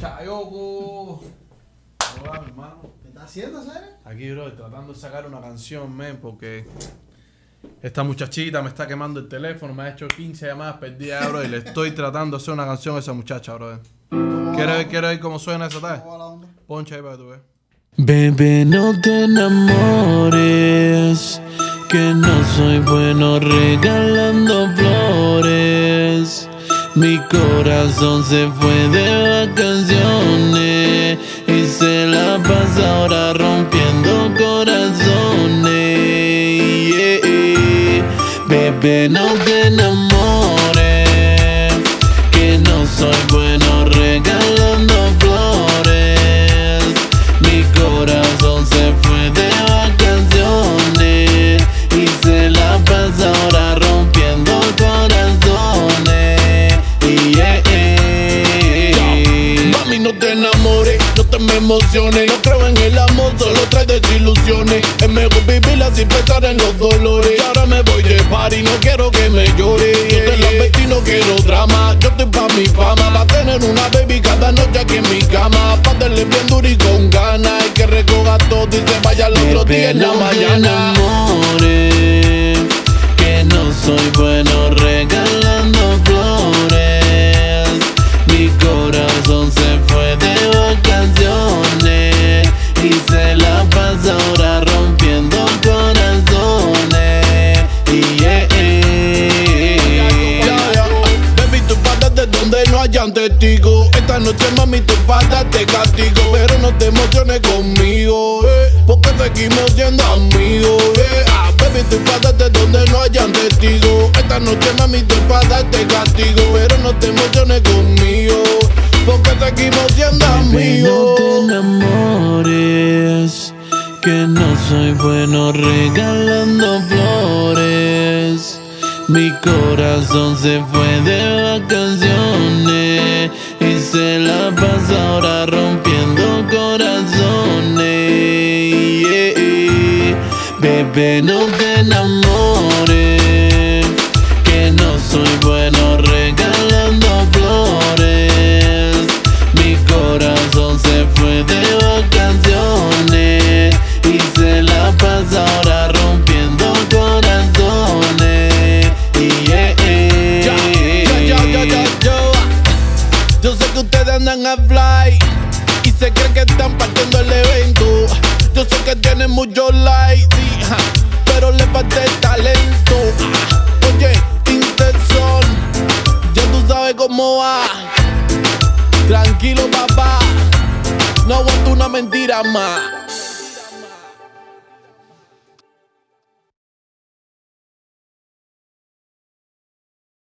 Chayoco. Hola, mi hermano. ¿Qué estás haciendo, Sere? Aquí, bro, tratando de sacar una canción, men, porque esta muchachita me está quemando el teléfono, me ha hecho 15 llamadas perdidas, bro, y le estoy tratando de hacer una canción a esa muchacha, bro. ¿Quieres ver, quieres ver cómo suena esa tarde? Poncha ahí para que tú veas. Bebé, no te enamores, que no soy bueno regalando flores. Mi corazón se fue de vacaciones y se la pasa ahora rompiendo corazones. Yeah. Bebé, no te enamores, no te me emociones. No creo en el amor, solo trae desilusiones. Es mejor vivirla sin pensar en los dolores. Y ahora me voy de party, no quiero que me llore. Yo te la vestí, no quiero drama. Yo estoy pa' mi fama, pa' tener una baby cada noche aquí en mi cama. Pa' darle bien duro y con ganas. Y que recoja todo y se vaya al otro día en la mañana. Hayan testigos. Esta noche, mami, tú pasas de castigo. Pero no te emociones conmigo, eh, porque seguimos siendo amigos. eh. Ah, baby, tú pasas de donde no hayan testigos. Esta noche, mami, tú pasas de castigo. Pero no te emociones conmigo, porque seguimos siendo amigos. no te enamores, que no soy bueno regalando flores. Mi corazón se fue de vacaciones pasa ahora rompiendo corazones. Yeah. Bebé, no te enamores, y se creen que están partiendo el evento. Yo sé que tienen muchos likes, sí, ja, pero le falta talento. Oye, Interson, ya tú sabes cómo va. Tranquilo, papá, no aguanto una mentira más.